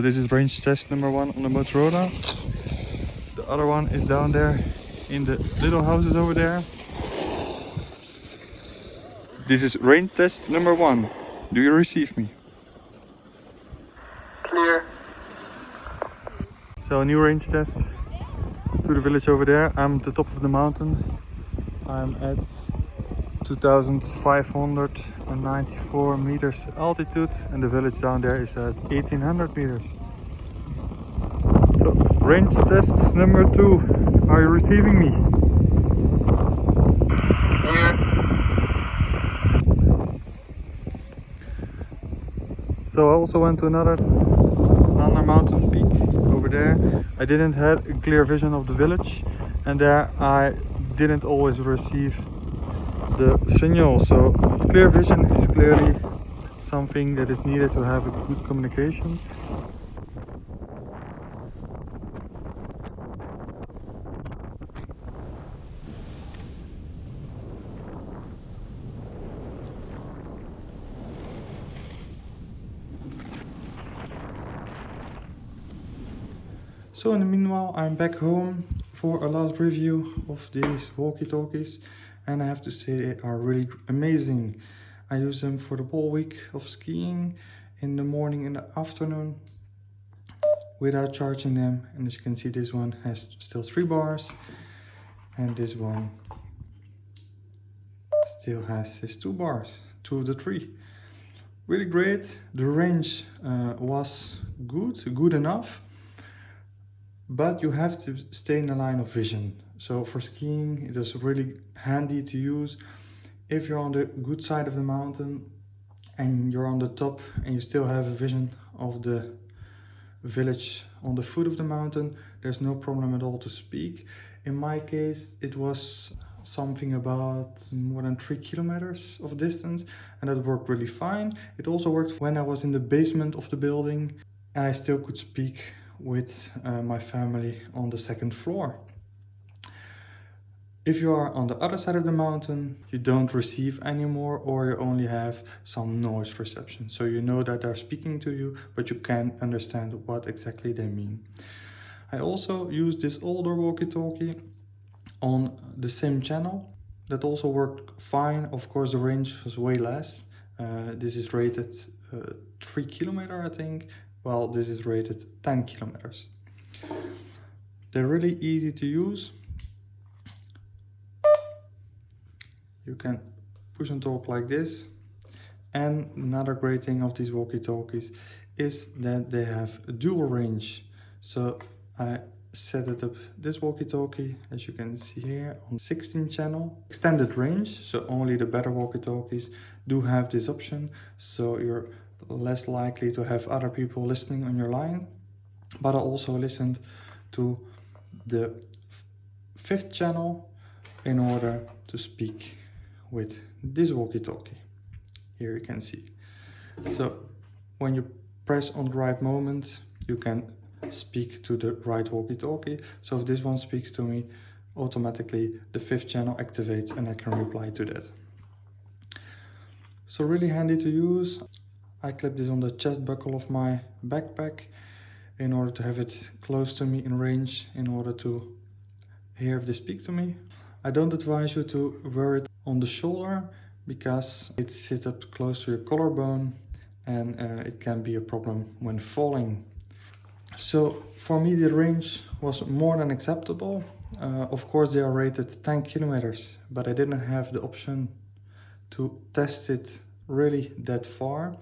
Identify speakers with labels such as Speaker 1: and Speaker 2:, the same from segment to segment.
Speaker 1: So this is range test number one on the Motorola. The other one is down there in the little houses over there. This is range test number one. Do you receive me?
Speaker 2: Clear.
Speaker 1: So a new range test to the village over there. I'm at the top of the mountain. I'm at 2594 meters altitude and the village down there is at 1800 meters. So range test number two. Are you receiving me?
Speaker 2: Clear.
Speaker 1: So I also went to another another mountain peak over there. I didn't have a clear vision of the village and there I didn't always receive the signal. So clear vision is clearly something that is needed to have a good communication. So in the meanwhile, I'm back home for a last review of these walkie-talkies and I have to say they are really amazing. I use them for the whole week of skiing in the morning and the afternoon without charging them and as you can see this one has still three bars and this one still has his two bars, two of the three. Really great, the range uh, was good, good enough but you have to stay in the line of vision. So for skiing, it is really handy to use. If you're on the good side of the mountain and you're on the top and you still have a vision of the village on the foot of the mountain, there's no problem at all to speak. In my case, it was something about more than three kilometers of distance and that worked really fine. It also worked when I was in the basement of the building. I still could speak with uh, my family on the second floor. If you are on the other side of the mountain, you don't receive anymore or you only have some noise reception. So you know that they're speaking to you, but you can't understand what exactly they mean. I also use this older walkie-talkie on the same channel. That also worked fine. Of course, the range was way less. Uh, this is rated uh, 3 kilometer, I think, well this is rated 10 kilometers they're really easy to use you can push and talk like this. And another great thing of these walkie-talkies is that they have a dual range. So i set it up this walkie-talkie as you can see here on 16 channel. Extended range so only the better walkie-talkies do have this option. So you're less likely to have other people listening on your line. But I also listened to the fifth channel in order to speak with this walkie-talkie. Here you can see. So when you press on the right moment, you can speak to the right walkie-talkie. So if this one speaks to me, automatically the fifth channel activates and I can reply to that. So really handy to use. I clip this on the chest buckle of my backpack in order to have it close to me in range in order to hear if they speak to me. I don't advise you to wear it on the shoulder because it sits up close to your collarbone and uh, it can be a problem when falling. So for me the range was more than acceptable. Uh, of course they are rated 10 kilometers but I didn't have the option to test it really that far.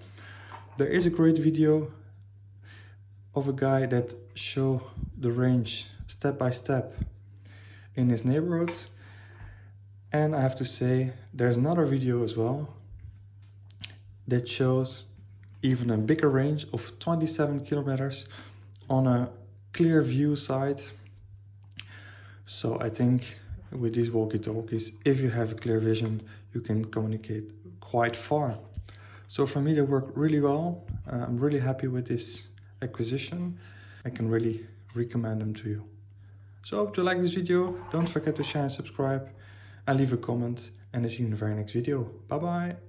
Speaker 1: There is a great video of a guy that show the range step by step in his neighborhood. And I have to say, there's another video as well that shows even a bigger range of 27 kilometers on a clear view side. So I think with these walkie-talkies, if you have a clear vision, you can communicate quite far. So for me, they work really well. Uh, I'm really happy with this acquisition. I can really recommend them to you. So I hope you like this video. Don't forget to share and subscribe and leave a comment and I'll see you in the very next video. Bye bye.